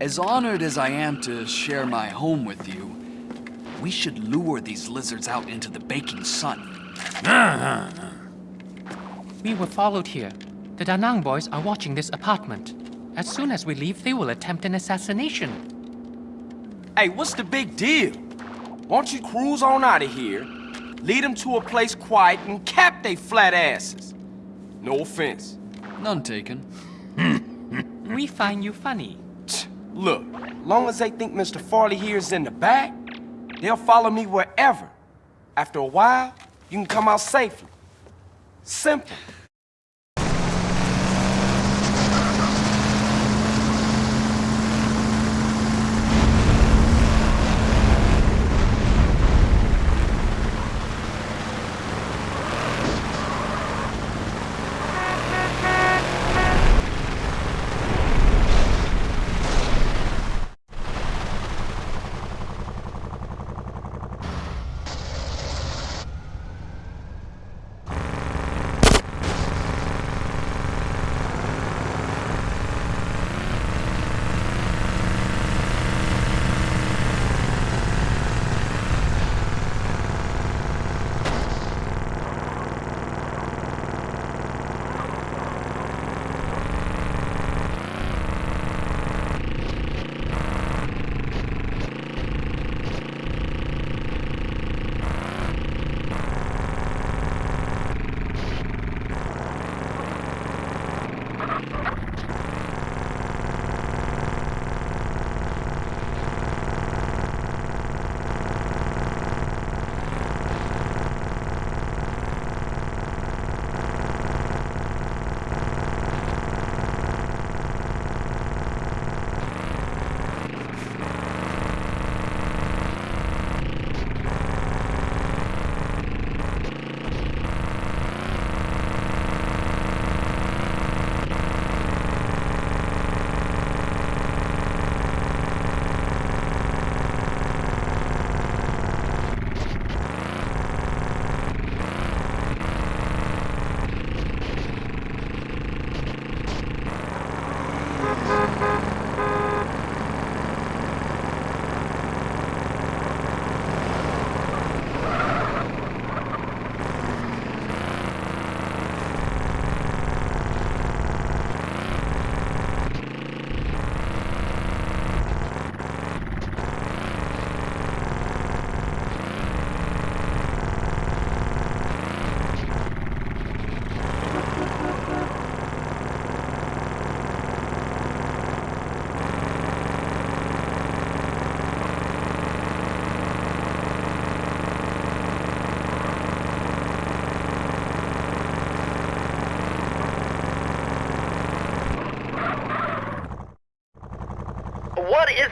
As honored as I am to share my home with you, we should lure these lizards out into the baking sun. We were followed here. The Danang boys are watching this apartment. As soon as we leave, they will attempt an assassination. Hey, what's the big deal? Why don't you cruise on out of here, lead them to a place quiet, and cap they flat asses? No offense. None taken. We find you funny. Look, long as they think Mr. Fa Li here is in the back, they'll follow me wherever. After a while, you can come out safely. Simple.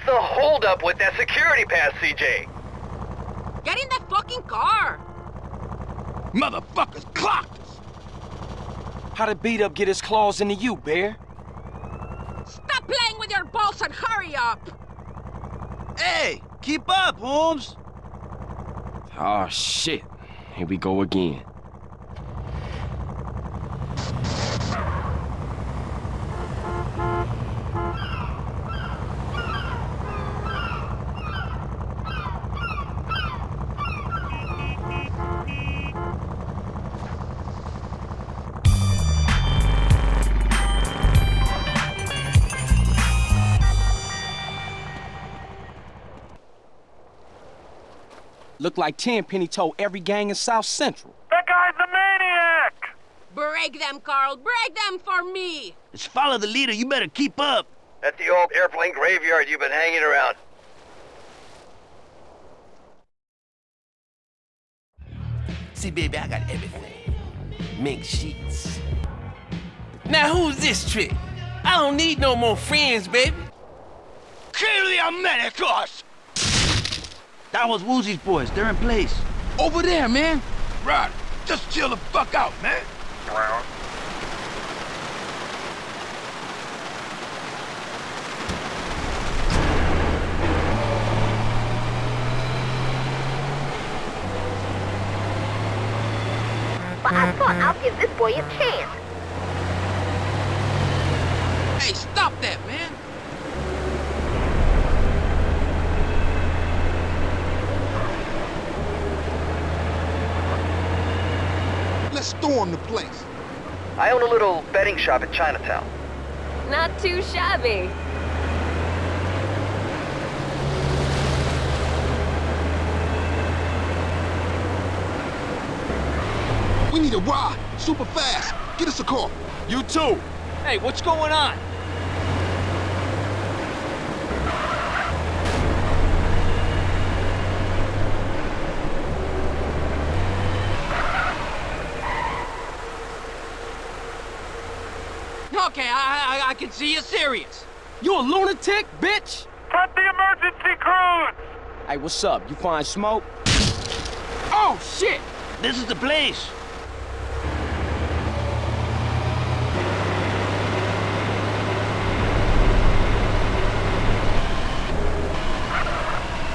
The holdup with that security pass, CJ? Get in that fucking car! Motherfuckers clocked us! How did B Dup get his claws into you, Bear? Stop playing with your balls and hurry up! Hey, keep up, Holmes! Oh, shit. Here we go again. Look like Tenpenny told every gang in South Central. That guy's a maniac! Break them, Carl! Break them for me! Let's follow the leader. You better keep up. At the old airplane graveyard you've been hanging around. See, baby, I got everything. Mink sheets. Now, who's this trick? I don't need no more friends, baby. Kill the Americos! That was Woozie's boys. They're in place. Over there, man. Right. Just chill the fuck out, man. But I thought I'll give this boy a chance. Hey, stop that, man. Let's storm the place. I own a little betting shop in Chinatown. Not too shabby. We need a ride, super fast. Get us a car. You too. Hey, what's going on? Okay, I, I, I can see you're serious. You a lunatic, bitch? Cut the emergency crews! Hey, what's up? You find smoke? Oh, shit! This is the place.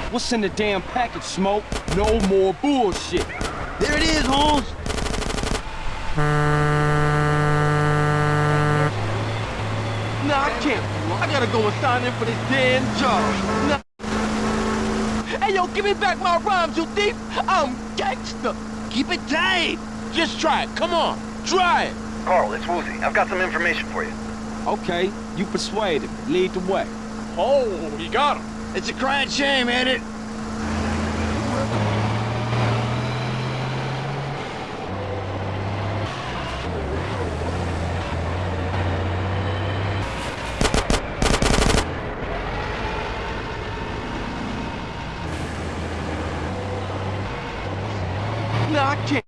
What's in the damn package, Smoke? No more bullshit. There it is, Holmes. Nah, I gotta go and sign in for this damn job. Nah. Hey, yo, give me back my rhymes, you thief. I'm gangster. Keep it tight. Just try it. Come on. Try it. Carl, it's Woozie. I've got some information for you. Okay, you persuaded me. Lead the way. Oh, you got him. It's a crying shame, ain't it? Nah, I can't.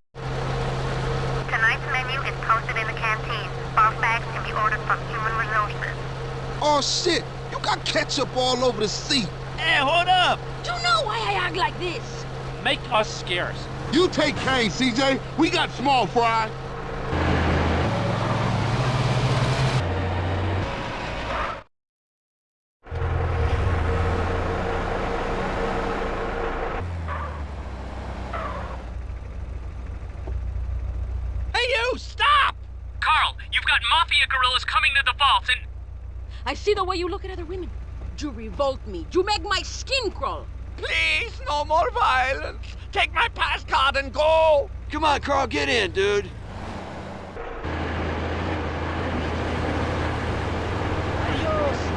Tonight's menu is posted in the canteen. Boss bags can be ordered from human resources. Oh, shit. You got ketchup all over the seat. Hey, hold up. You know why I act like this? Make us scarce. You take Kane, CJ. We got small fry. Hey, you, stop! Carl, you've got mafia guerrillas coming to the vaults and... I see the way you look at other women. You revolt me. You make my skin crawl. Please, no more violence. Take my pass card and go. Come on, Carl, get in, dude. You're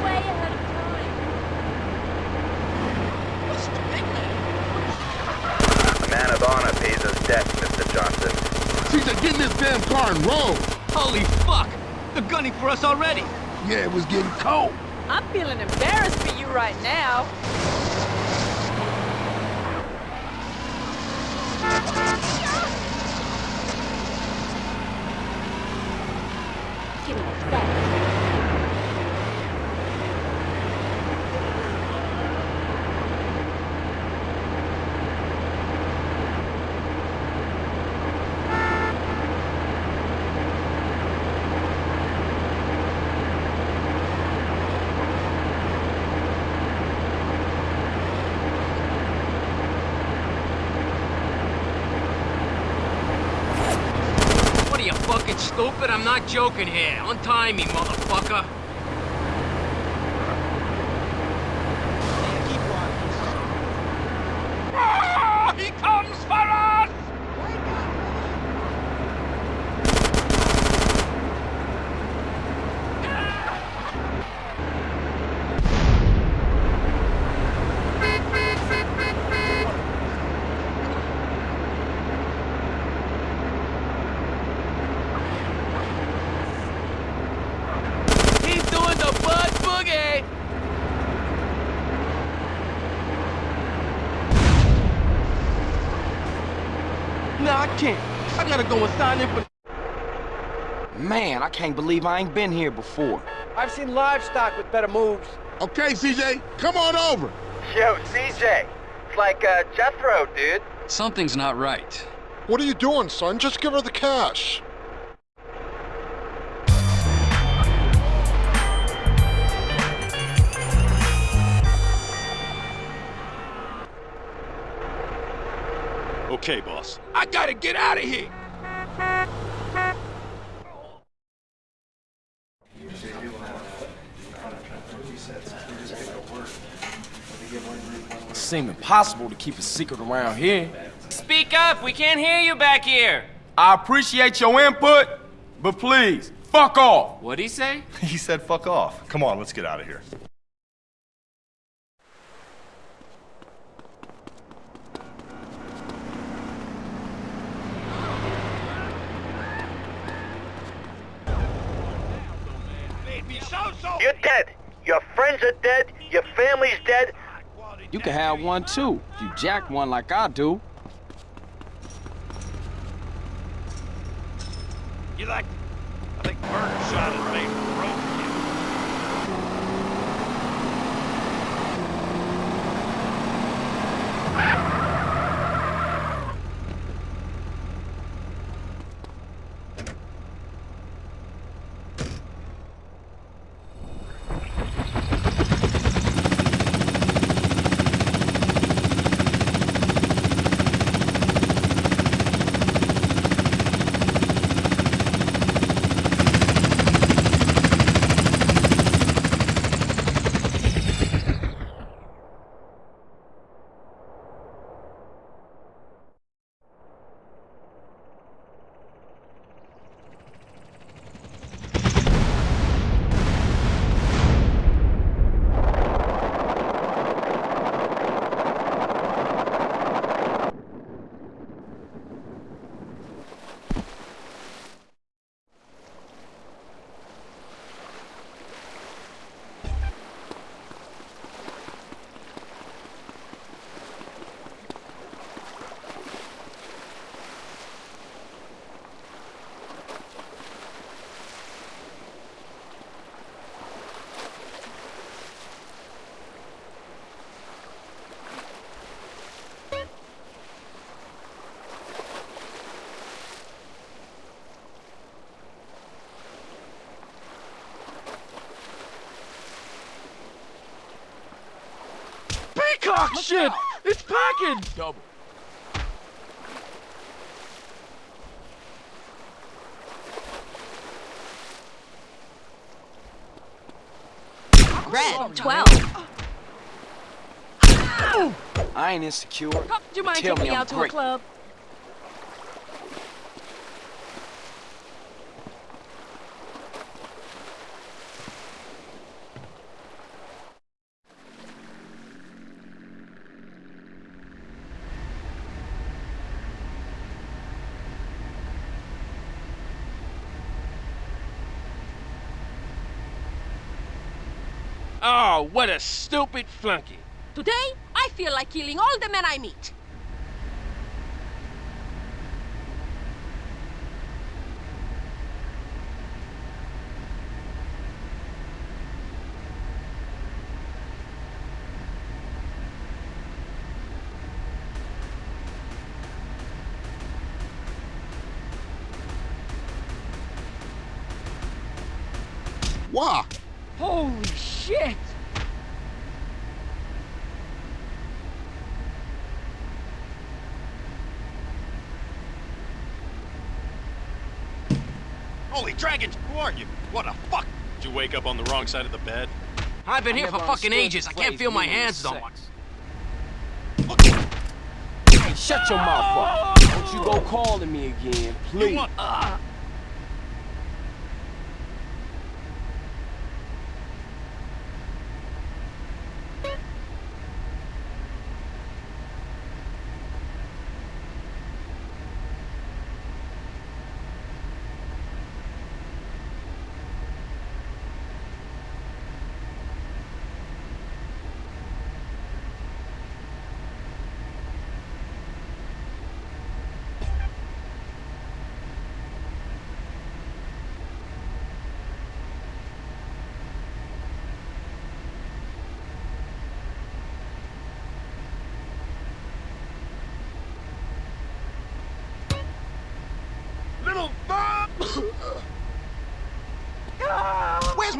way ahead of time. The man of honor pays us debt, Mr. Johnson. CJ, get in this damn car and roll. Holy fuck! They're gunning for us already. Yeah, it was getting cold. I'm feeling embarrassed for you right now. Give me that. What are you fucking stupid? I'm not joking here. Untie me, motherfucker. Ah, he comes for us! He's doing the butt boogie. Nah, I can't. I gotta go and sign in for... Man, I can't believe I ain't been here before. I've seen livestock with better moves. Okay, CJ, come on over. Yo, CJ. It's like, uh, Jethro, dude. Something's not right. What are you doing, son? Just give her the cash. Okay, boss. I gotta get out of here. Seem impossible to keep a secret around here. Speak up. We can't hear you back here. I appreciate your input, but please, fuck off. What'd he say? He said fuck off. Come on, let's get out of here. You're dead. Your friends are dead. Your family's dead. You can have one too. if You jack one like I do. You like... I think Burger shot his face broke you. Peacock shit! It's packing! Double. Red, 12. Ah! I ain't insecure. Do you mind taking me me I'm out to a club? Oh, what a stupid flunky. Today, I feel like killing all the men I meet. Why? Holy shit! Holy dragons, who are you? What the fuck? Did you wake up on the wrong side of the bed? I've been I here for fucking ages. I can't feel my hands no sex. Hey, shut your mouth up. Don't you go calling me again, please. want- Little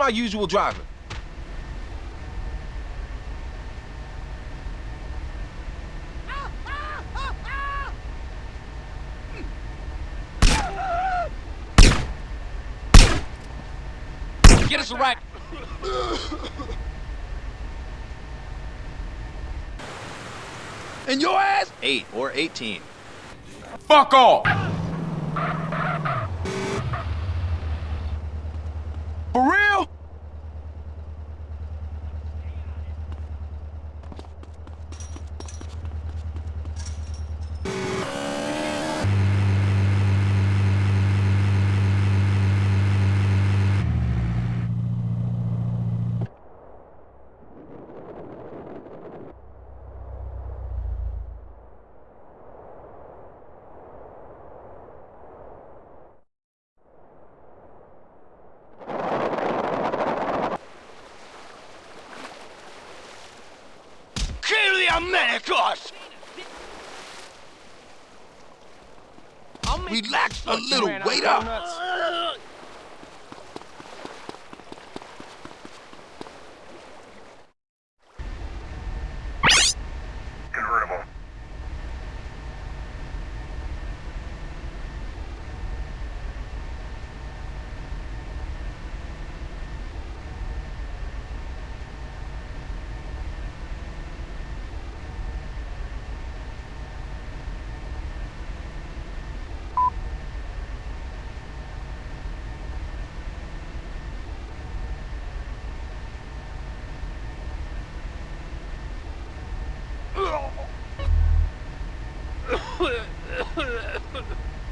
my usual driver? Get us a right. And your ass? 8 or 18. Fuck off! Americos! Relax a little, wait up. Convertible.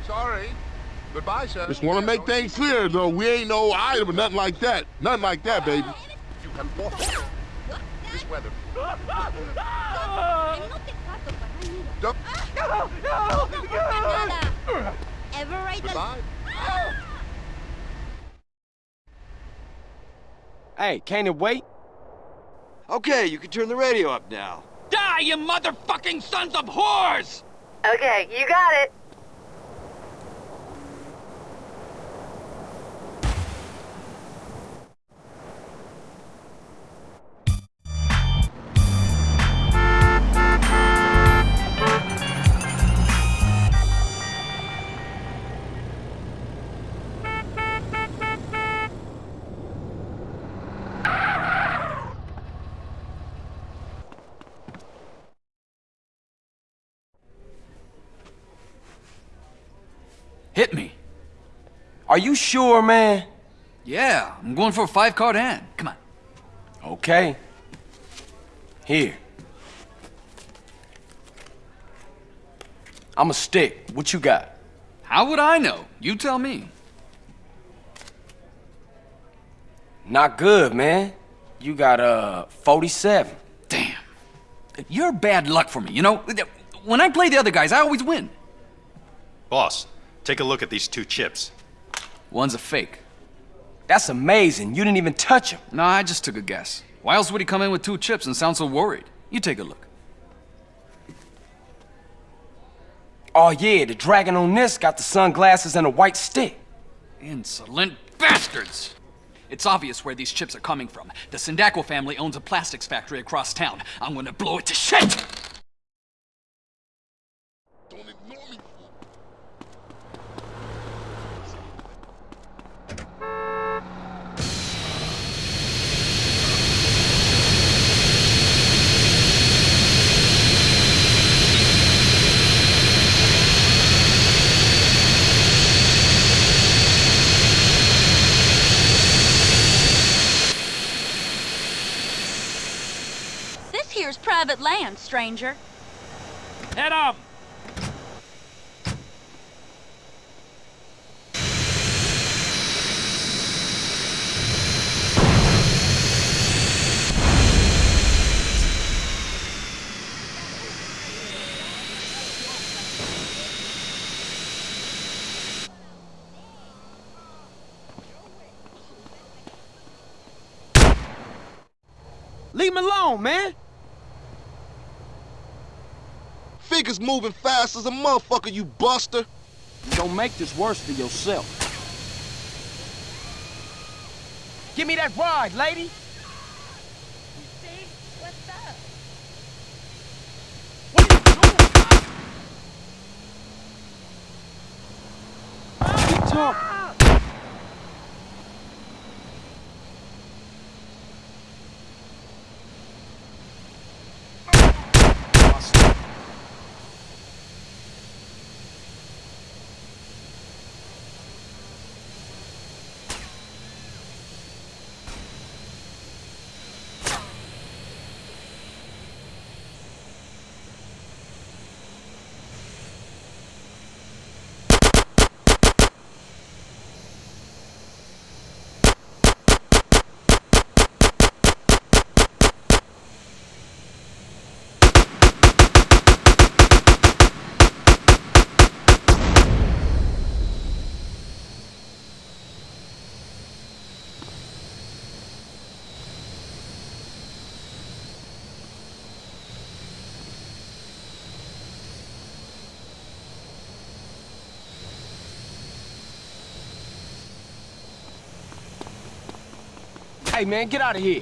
Sorry. Goodbye, sir. Just want to make things clear, though. We ain't no item or nothing like that. Nothing like that, baby. You can walk this weather. Don't- Ever ride the... Goodbye. Hey, can it wait? Okay, you can turn the radio up now. Die, you motherfucking sons of whores! Okay, you got it. Are you sure, man? Yeah, I'm going for a five card hand. Come on. Okay. Here. I'm a stick. What you got? How would I know? You tell me. Not good, man. You got a 47. Damn. You're bad luck for me, you know? When I play the other guys, I always win. Boss, take a look at these two chips. One's a fake. That's amazing. You didn't even touch him. No, I just took a guess. Why else would he come in with two chips and sound so worried? You take a look. Oh yeah, the dragon on this got the sunglasses and a white stick. Insolent bastards! It's obvious where these chips are coming from. The Sindacco family owns a plastics factory across town. I'm gonna blow it to shit! Private land, stranger. Head up! Leave him alone, man. Figures moving fast as a motherfucker, you buster. Don't make this worse for yourself. Give me that ride, lady. What's up? Keep talking. Hey, man, get out of here.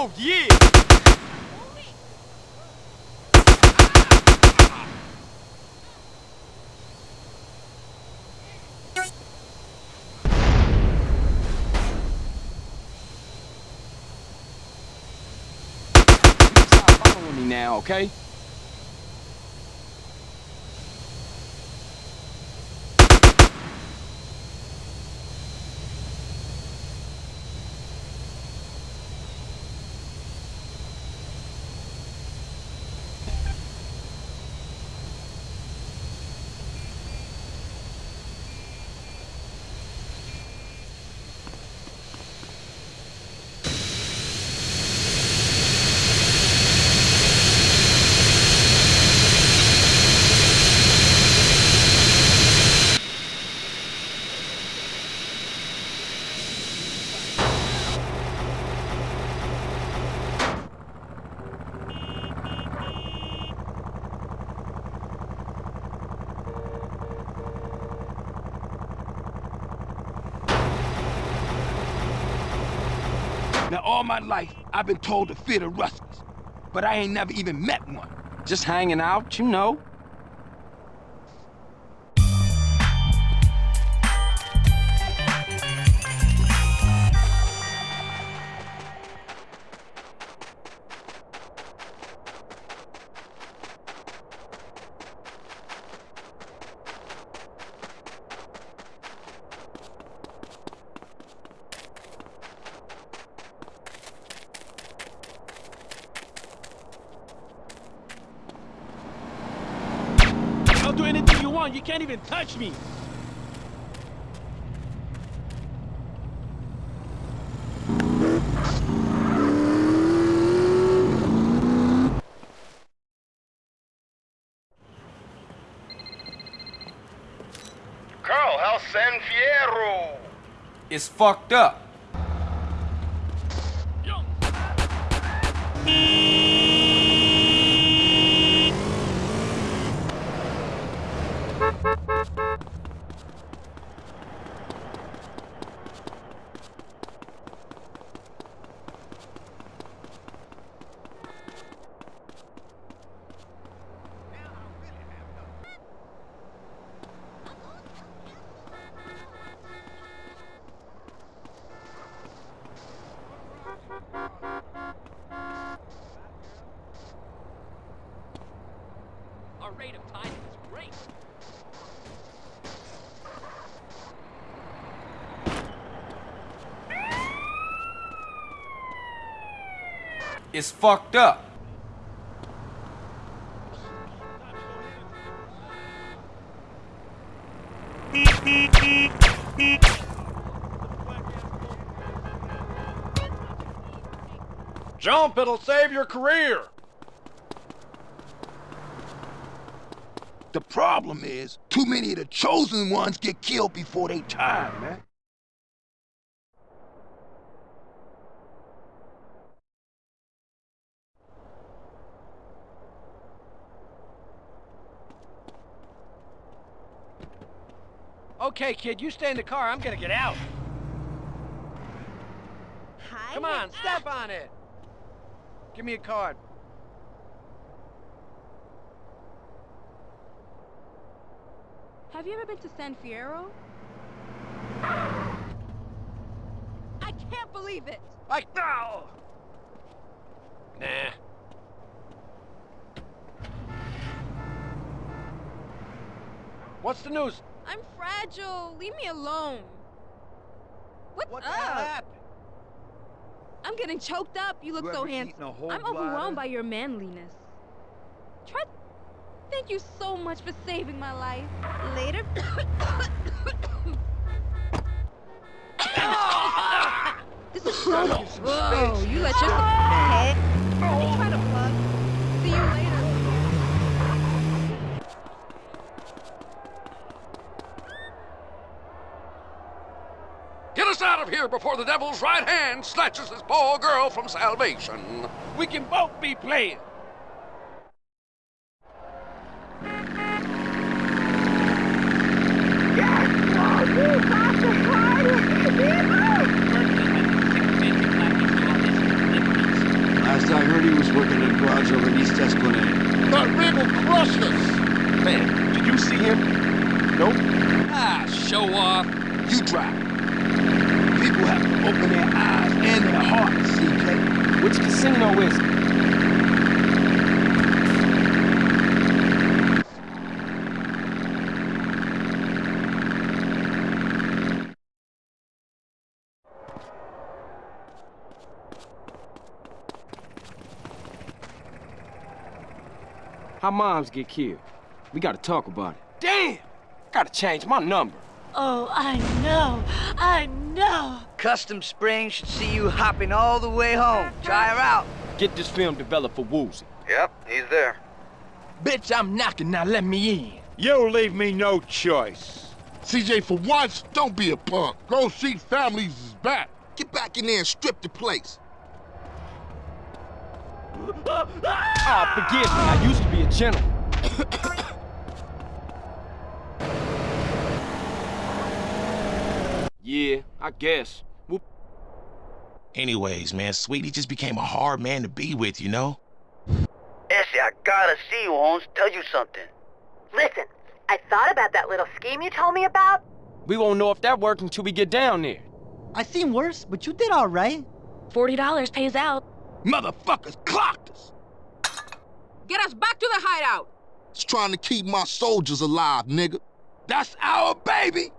Oh, yeah! Now, okay? All my life, I've been told to fear the Ruskies, but I ain't never even met one. Just hanging out, you know. Me. Carl, how's San Fierro? It's fucked up. Our rate of timing is great. It's fucked up. Jump, it'll save your career. The problem is, too many of the chosen ones get killed before they time, man. Okay, kid, you stay in the car. I'm gonna get out. Hi. Come on, step on it. Give me a card. Have you ever been to San Fierro? I can't believe it! I no. Nah. What's the news? I'm fragile. Leave me alone. What's What up? happened? I'm getting choked up. You look You so handsome. eaten a whole I'm bladder? overwhelmed by your manliness. Try. Thank you so much for saving my life. Later. this is so. Whoa! You let your head. Me try to plug. See you later. Get us out of here before the devil's right hand snatches this poor girl from salvation. We can both be playing. Last I heard, he was working at a garage over in East Esplanade. That rig will crush us! Man, did you see him? Nope. Ah, show off. You drive. Open their eyes and their hearts, CJ. Which casino is it? How moms get killed? We gotta talk about it. Damn! Gotta change my number. Oh, I know. I know. Custom Springs should see you hopping all the way home. Try her out. Get this film developed for Woozie. Yep, he's there. Bitch, I'm knocking, now let me in. You leave me no choice. CJ, for once, don't be a punk. Grove Street Families is back. Get back in there and strip the place. Ah, forgive me. I used to be a gentleman. yeah, I guess. Well, Anyways, man, Sweetie just became a hard man to be with, you know? Essie, I gotta see you, Holmes. Tell you something. Listen, I thought about that little scheme you told me about. we won't know if that worked until we get down there. I seen worse, but you did all right. $40 pays out. Motherfuckers clocked us. Get us back to the hideout! It's trying to keep my soldiers alive, nigga. That's our baby.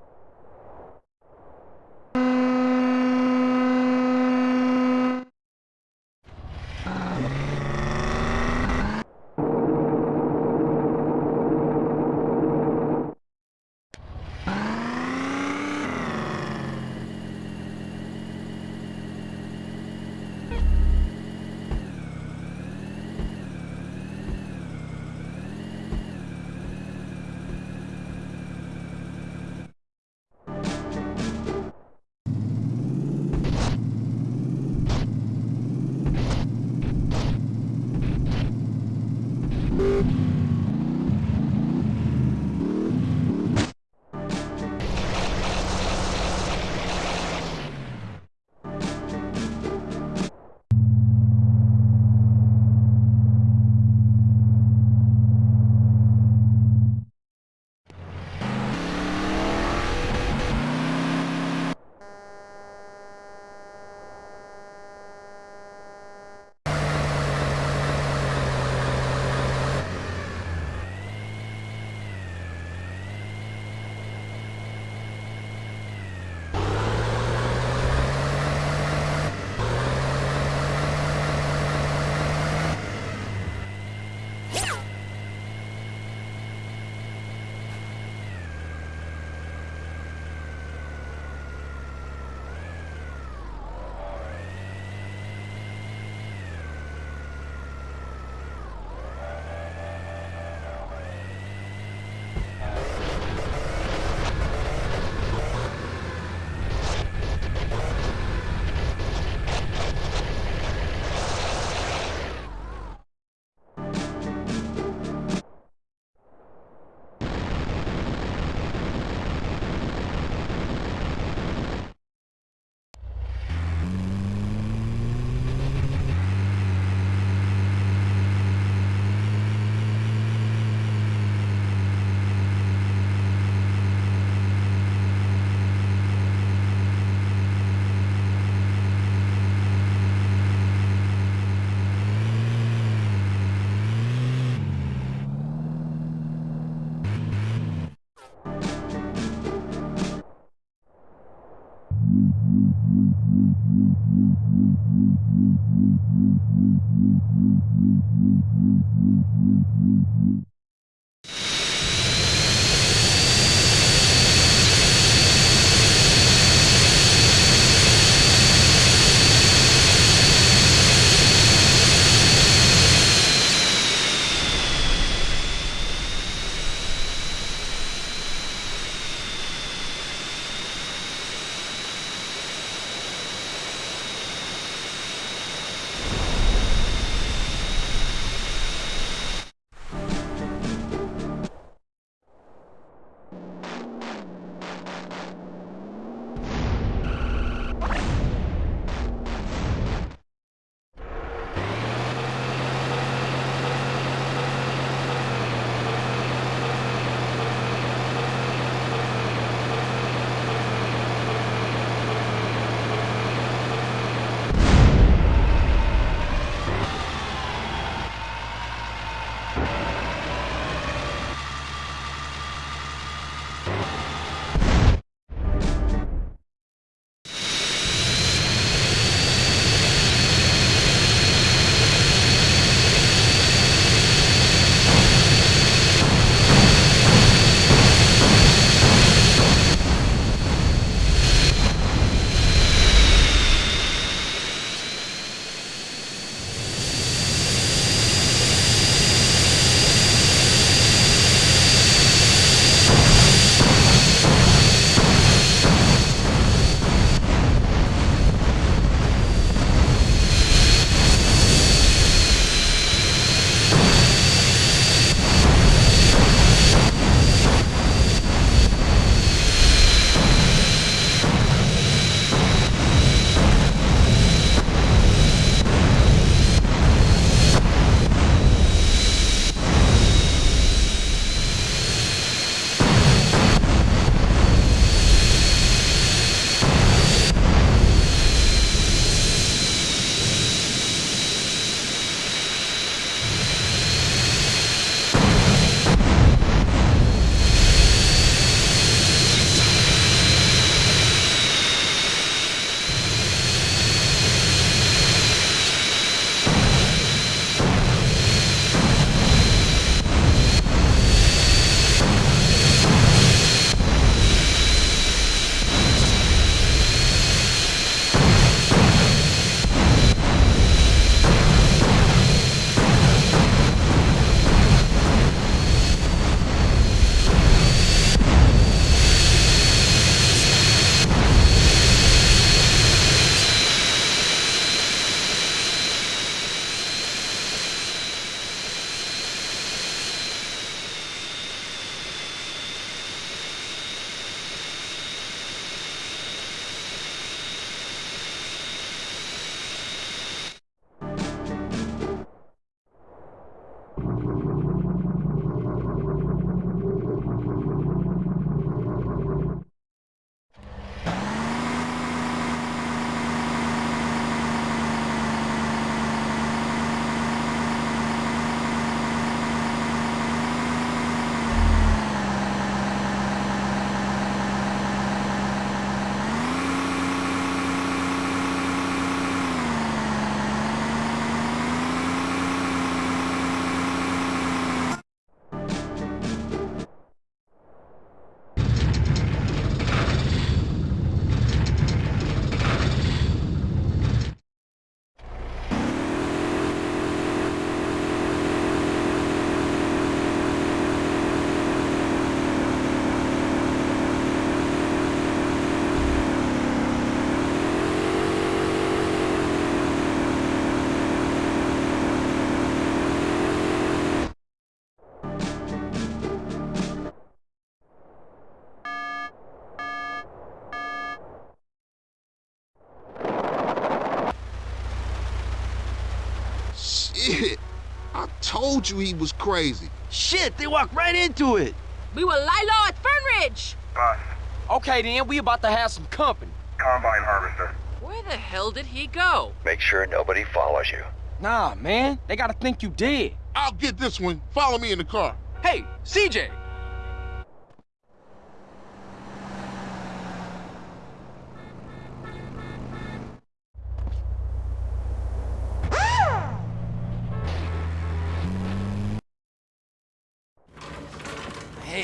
Told you he was crazy. Shit, they walked right into it. We were lie low at Fernridge. Boss. Okay then, we about to have some company. Combine harvester. Where the hell did he go? Make sure nobody follows you. Nah, man. They gotta think you dead. I'll get this one. Follow me in the car. Hey, CJ!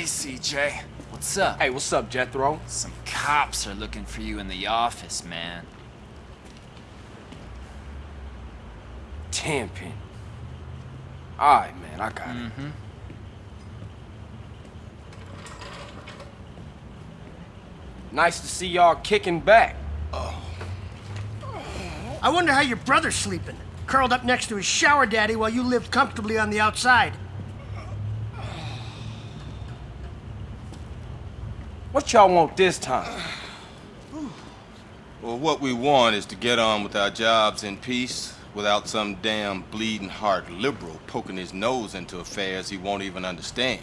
Hey, CJ. What's up? Hey, what's up, Jethro? Some cops are looking for you in the office, man. Tenpin. Alright, man, I got it. Mm-hmm. Nice to see y'all kicking back. Oh. I wonder how your brother's sleeping. Curled up next to his shower daddy while you lived comfortably on the outside. What y'all want this time? Well, what we want is to get on with our jobs in peace without some damn bleeding heart liberal poking his nose into affairs he won't even understand.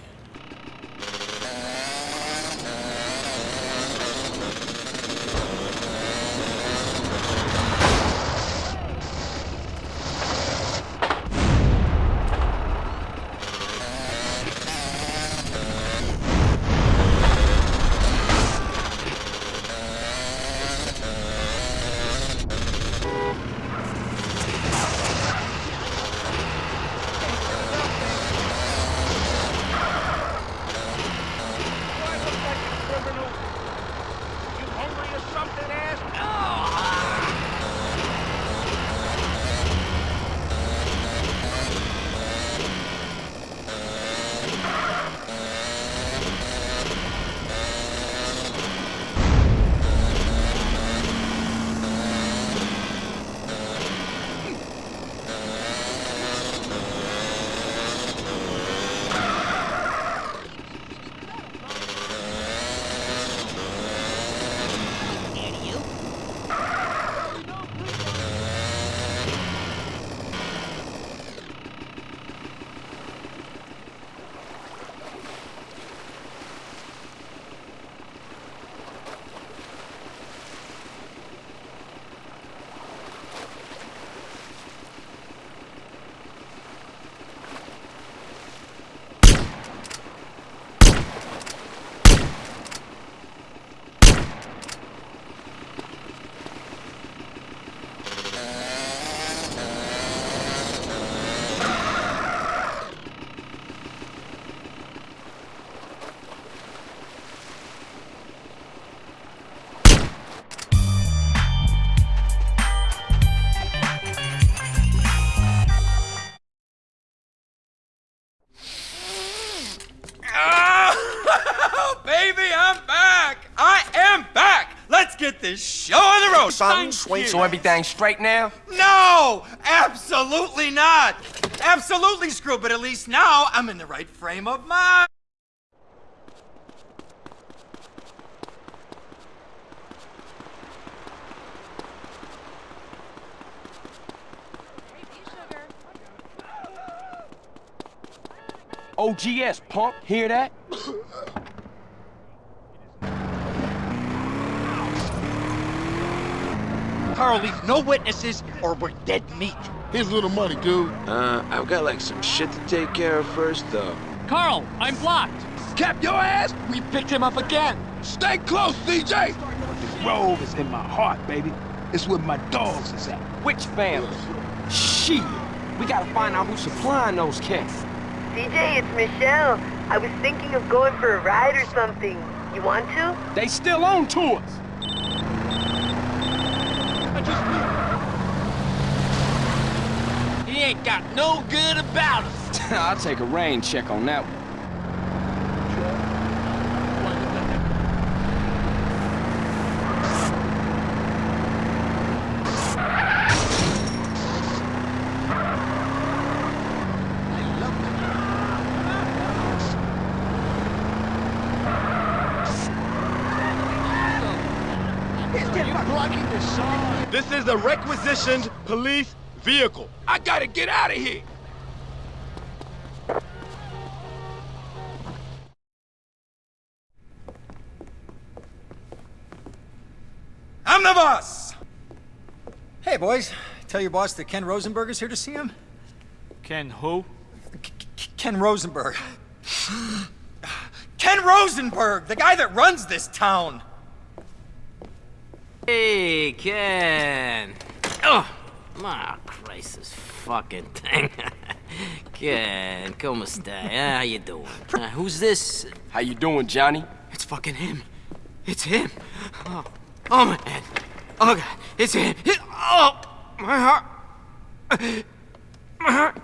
Road! So everything's straight now? No! Absolutely not! Absolutely screw, but at least now I'm in the right frame of mind. OGS, punk. Hear that? Carl, leave no witnesses or we're dead meat. Here's a little money, dude. Uh, I've got like some shit to take care of first, though. Carl, I'm blocked. Cap your ass! We picked him up again! Stay close, DJ! This robe is in my heart, baby. It's where my dogs is at. Which family? Shit! We gotta find out who's supplying those cats. CJ, it's Michelle. I was thinking of going for a ride or something. You want to? They still on to us. Ain't got no good about us. I'll take a rain check on that one. This is a requisitioned police vehicle. I gotta get out of here. I'm the boss! Hey, boys. Tell your boss that Ken Rosenberg is here to see him. Ken who? K Ken Rosenberg. Ken Rosenberg, the guy that runs this town. Hey, Ken. Oh my Christ, this fucking thing. Ken, como esta? How you doing? Uh, who's this? How you doing, Johnny? It's fucking him. It's him. Oh, oh my head. Oh God, it's him. It, oh, my heart. My heart.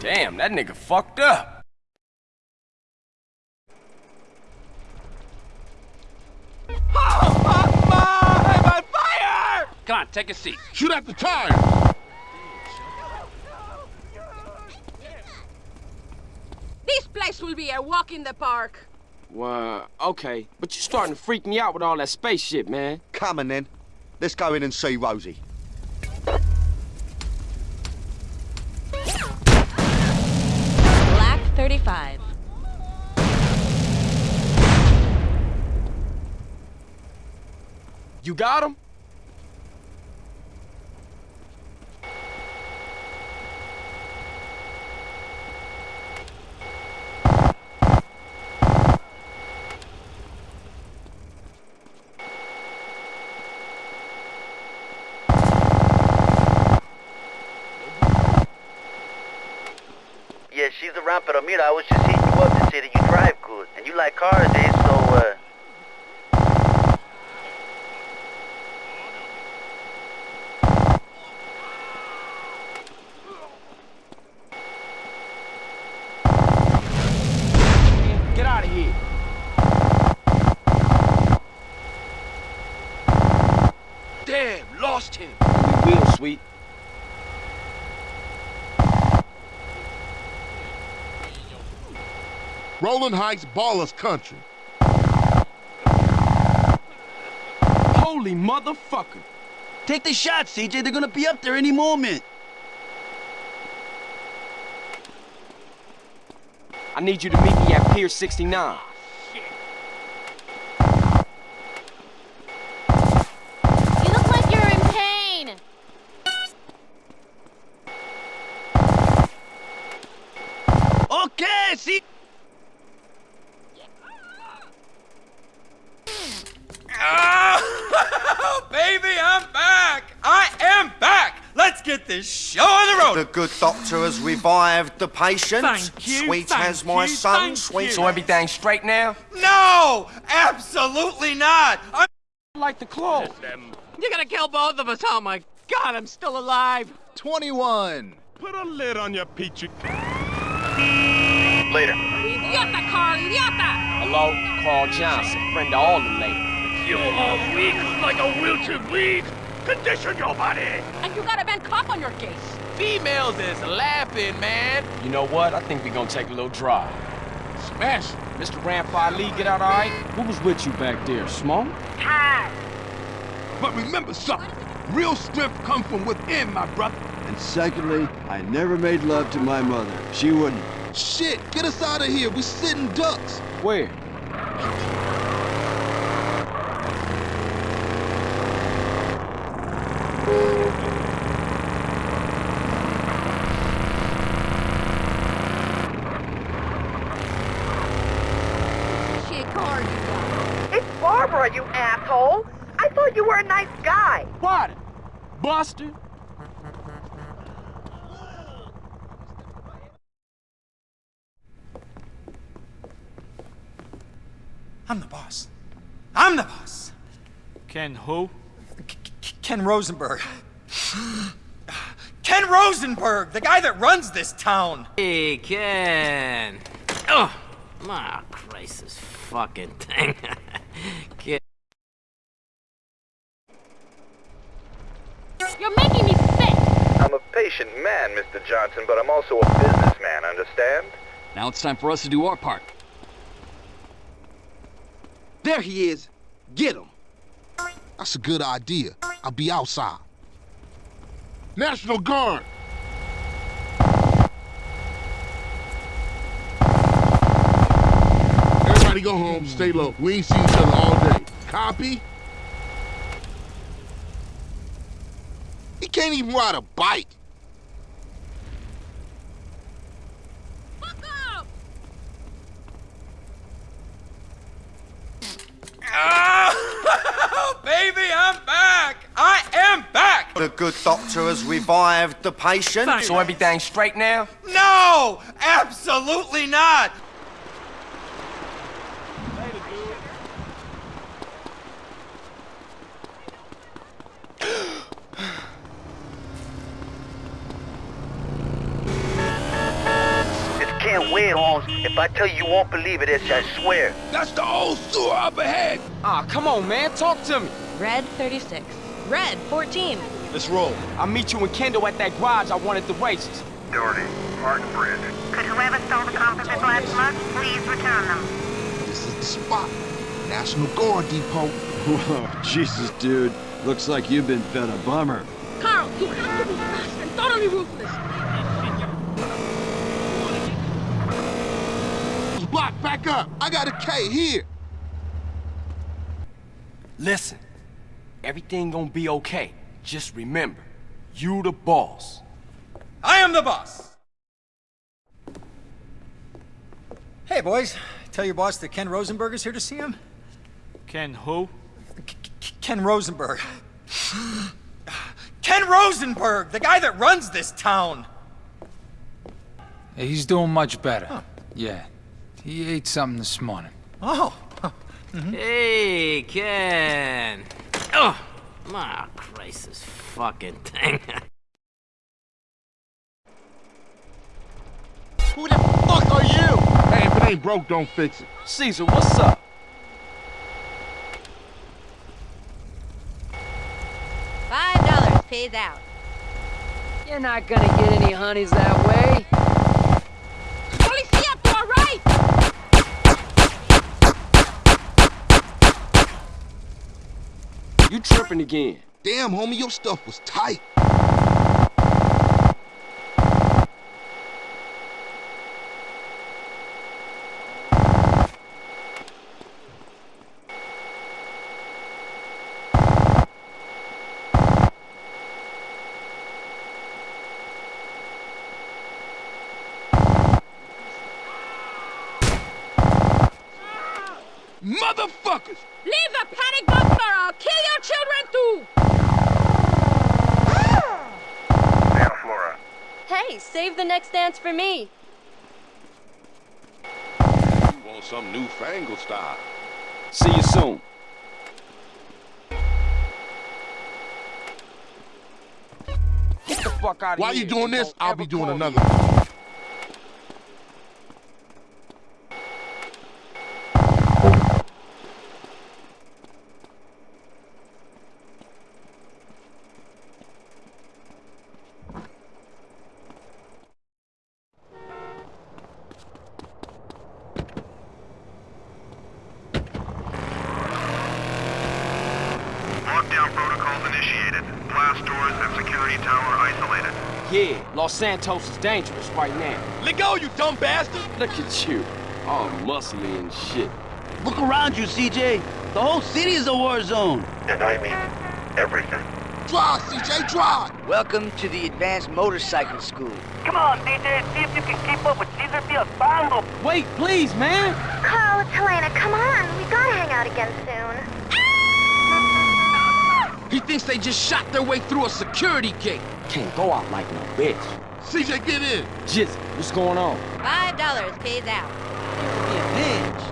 Damn, that nigga fucked up. Come on, take a seat. Shoot at the tire! This place will be a walk in the park. Well, okay. But you're starting to freak me out with all that spaceship, man. Come on then. Let's go in and see Rosie. Black 35. You got him? Yeah, she's around, pero mira, I was just hitting you up to say that you drive good. And you like cars, eh? So, uh... Get out of here. Damn, lost him. We will, sweet. Rolling Heights Ballers Country. Holy motherfucker. Take the shot, CJ. They're gonna be up there any moment. I need you to meet me at Pier 69. Good doctor has revived the patient. Thank you, Sweet thank as my you, son, thank sweet. you. So everything's straight now? No! Absolutely not! I'm like the clothes. You're gonna kill both of us. Oh my God, I'm still alive. 21. Put a lid on your peachy. Later. Idiota, Carl, idiota! Hello? Carl Johnson, friend of all the ladies. You are weak like a wilted to bleed. Condition your body. And you got a bad cop on your case. Females is laughing, man. You know what? I think we gonna take a little drive. Smash. Mr. Rampart Lee, get out all right? Who was with you back there, Smoke? But remember something. Real strength comes from within, my brother. And secondly, I never made love to my mother. She wouldn't. Shit, get us out of here. We're sitting ducks. Where? Shit car you got. It's Barbara, you asshole! I thought you were a nice guy. What? Buster? I'm the boss. I'm the boss. Ken who? Ken Rosenberg. Ken Rosenberg, the guy that runs this town. Hey, Ken. Oh, my Christ, this fucking thing. Ken. You're making me sick. I'm a patient man, Mr. Johnson, but I'm also a businessman, understand? Now it's time for us to do our part. There he is. Get him. That's a good idea. I'll be outside. National Guard! Everybody Everybody go home, stay low. We ain't seen each other all day. Copy? He can't even ride a bike. Oh, baby, I'm back! I am back! The good doctor has revived the patient. So everything's straight now? No! Absolutely not! This can't wait, Holmes. If I tell you, you won't believe it, I swear. That's the old sewer up ahead! Ah, come on, man, talk to me. Red 36. Red 14. Let's roll. I'll meet you and Kendl at that garage I wanted the races. Doherty, Martin Bridge. Could whoever stole the composite glass slugs please return them? This is the spot. National Guard Depot. Whoa, Jesus, dude. Looks like you've been fed a bummer. Carl, you have to be fast and totally ruthless. Back up. I got a K here. Listen, everything gonna be okay. Just remember, you the boss. I am the boss! Hey, boys. Tell your boss that Ken Rosenberg is here to see him? Ken who? Ken Rosenberg. Ken Rosenberg, the guy that runs this town! He's doing much better. Yeah. He ate something this morning. Oh. Hey, Ken. Oh, my Christ, this fucking thing. Who the fuck are you? Hey, if it ain't broke, don't fix it. Caesar, what's up? Five dollars pays out. You're not gonna get any honeys that way. Policia to our right! You tripping again. Damn, homie, your stuff was tight. Motherfuckers! Leave the panic button or I'll kill your children too! Santa Flora. Hey, save the next dance for me. You want some newfangled style. See you soon. Get the fuck out of While here. you doing this, I'll be doing call another. me. Lockdown protocols initiated. Blast doors and security tower isolated. Yeah, Los Santos is dangerous right now. Let go, you dumb bastard! Look at you. All muscly and shit. Look around you, CJ. The whole city is a war zone. And I mean everything. Drive, CJ, drive. Welcome to the Advanced Motorcycle School. Come on, DJ, see if you can keep up with Caesar Vialpando. Wait, please, man. Carl, it's Helena, come on. We gotta hang out again soon. He thinks they just shot their way through a security gate. Can't go out like no bitch. CJ, get in. Jizzy, what's going on? Five dollars pays out. Be a bitch.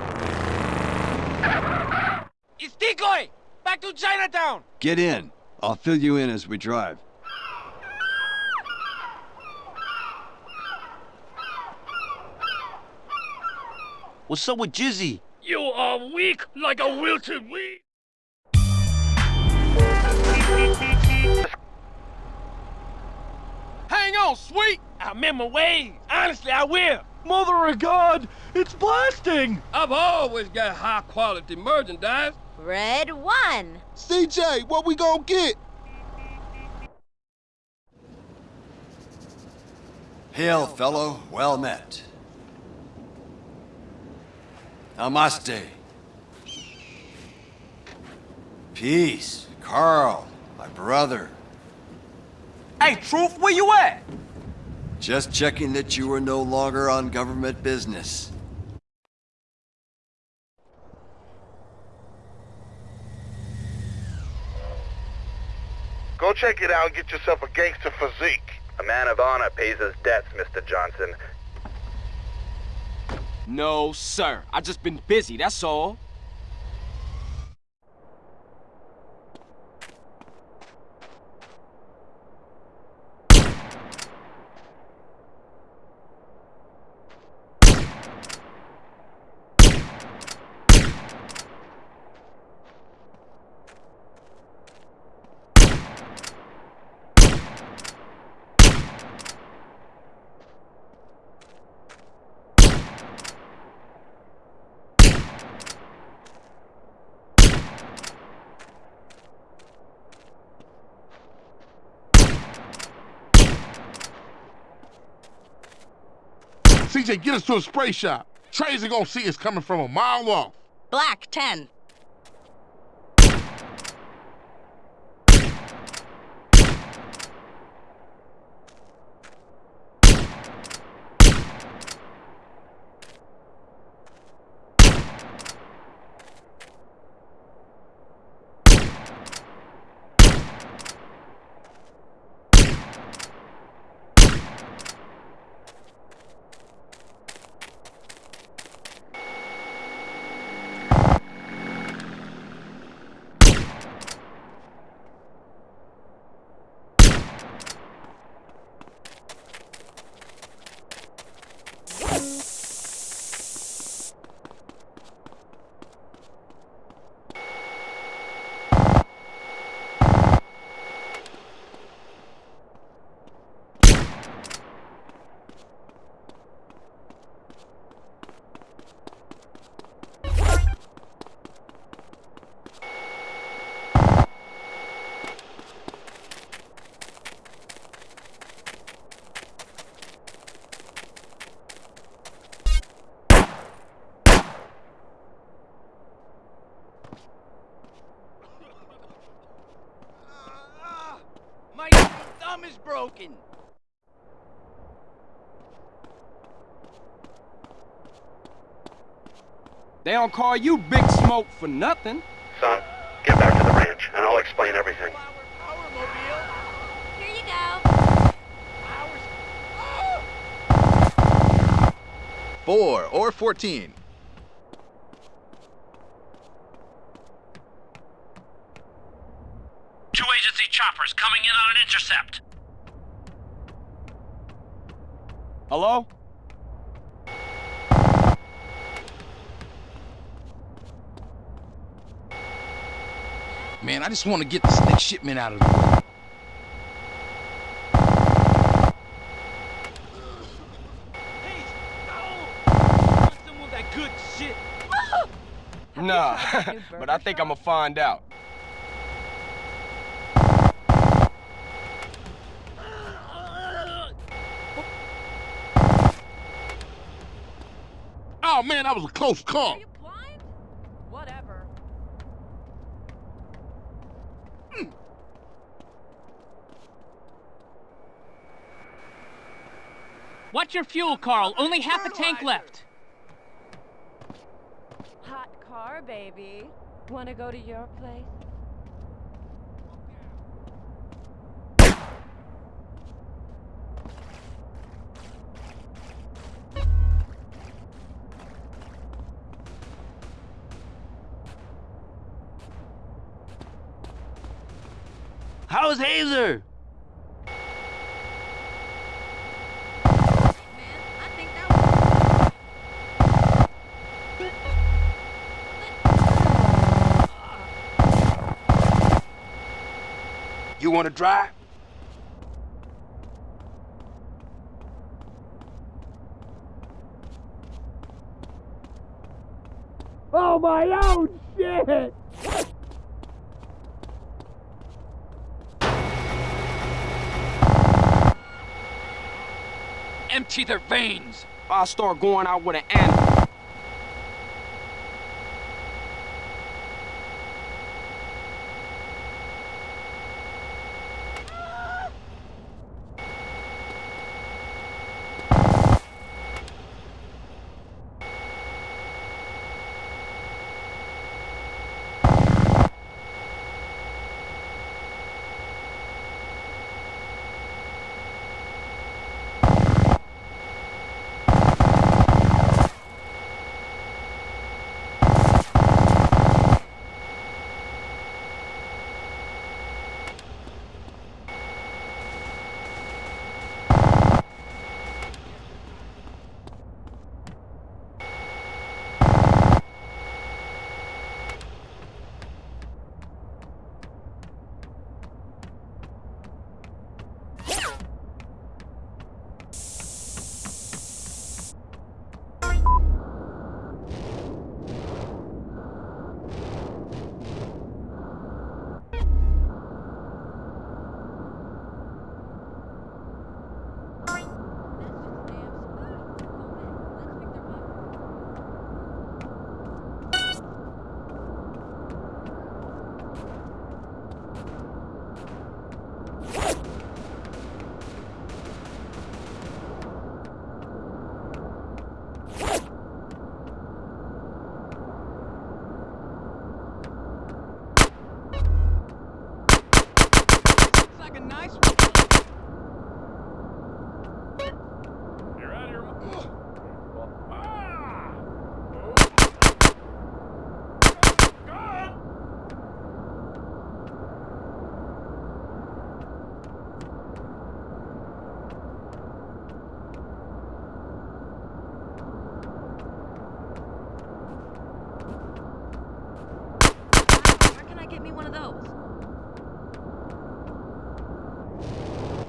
It's Decoy! Back to Chinatown! Get in. I'll fill you in as we drive. What's up with Jizzy? You are weak like a wilted weed. Hang on, sweet! I'm in my ways. Honestly, I will. Mother of God, it's blasting! I've always got high quality merchandise. Red one. CJ, what we gonna get? Hail, fellow. Well met. Namaste. Peace, Carl, my brother. Hey, Truth, where you at? Just checking that you were no longer on government business. Go check it out and get yourself a gangster physique. A man of honor pays his debts, Mr. Johnson. No, sir. I've just been busy, that's all. CJ, get us to a spray shop. Trays are gonna see us coming from a mile off. Black 10. My thumb is broken. They don't call you Big Smoke for nothing. Son, get back to the ranch, and I'll explain everything. Here you go. Four or 14. Two agency choppers coming in on an intercept. Hello? Man, I just want to get this next shipment out of the way. Nah, but I think I'm gonna find out. Oh man, that was a close call. What's your fuel, Carl? Only half a tank left. Hot car, baby. Wanna go to your place? How's Hazer? You wanna drive? Oh my own shit! Empty their veins! I'll start going out with an animal.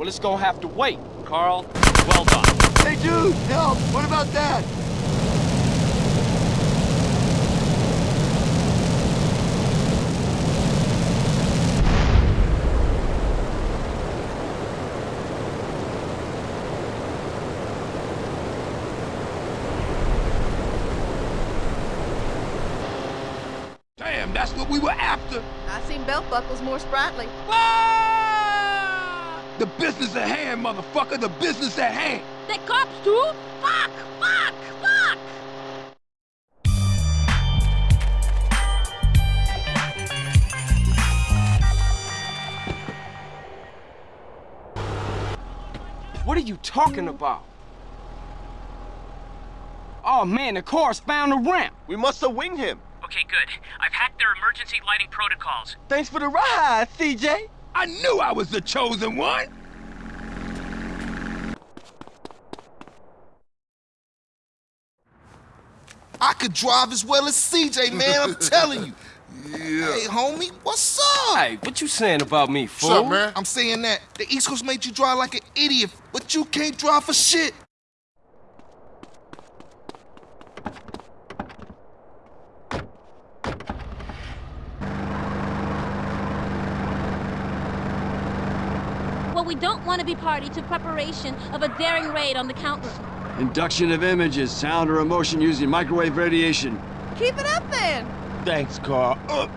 Well, it's gonna have to wait. Carl, well done. Hey, dude, help! What about that? Damn, that's what we were after. I seen belt buckles more sprightly. The business at hand, motherfucker. The business at hand. The cops too? Fuck! Fuck! Fuck! What are you talking about? Oh man, the car's found the ramp. We must have winged him. Okay, good. I've hacked their emergency lighting protocols. Thanks for the ride, CJ. I knew I was the chosen one. I could drive as well as CJ, man. I'm telling you. Yeah. Hey, homie, what's up? Hey, what you saying about me, fool? What's up, man? I'm saying that the East Coast made you drive like an idiot, but you can't drive for shit. Well, we don't want to be party to preparation of a daring raid on the count room. Induction of images, sound or emotion using microwave radiation. Keep it up then. Thanks, Carl. Uh,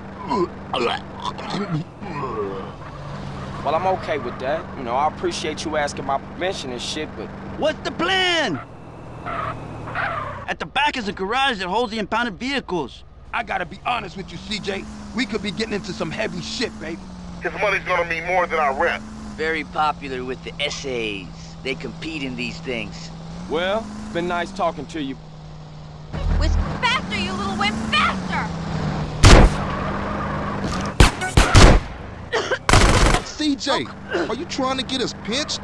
Well, I'm okay with that. You know, I appreciate you asking my permission and shit, but What's the plan? At the back is a garage that holds the impounded vehicles. I gotta be honest with you, CJ. We could be getting into some heavy shit, baby. His money's gonna mean more than our rent. Very popular with the essays. They compete in these things. Well, it's been nice talking to you. Whisk faster, you little wimp, faster! CJ, are you trying to get us pinched?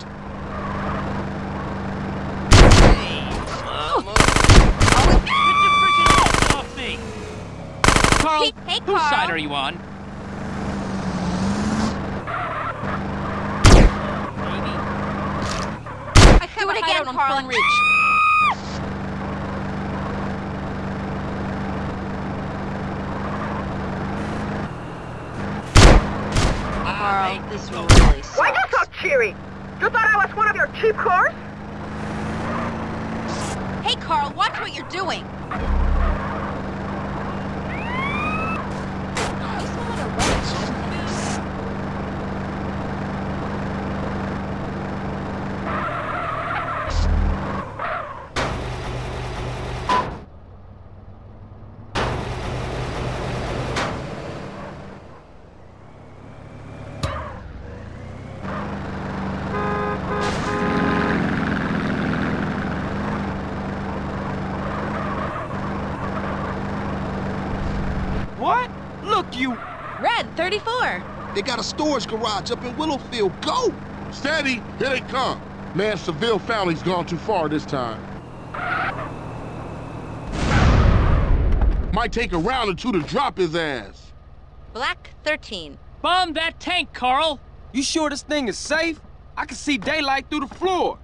Oh, Carl, Hey- hey, whose side are you on? I Do it again, Carl, and reach. Carl, this really sucks. Why you so cheery? You thought I was one of your cheap cars? Hey, Carl, watch what you're doing. What? Look, you... Red 34. They got a storage garage up in Willowfield. Go! Steady, here they come. Man, Seville family's gone too far this time. Might take a round or two to drop his ass. Black 13. Bomb that tank, Carl! You sure this thing is safe? I can see daylight through the floor.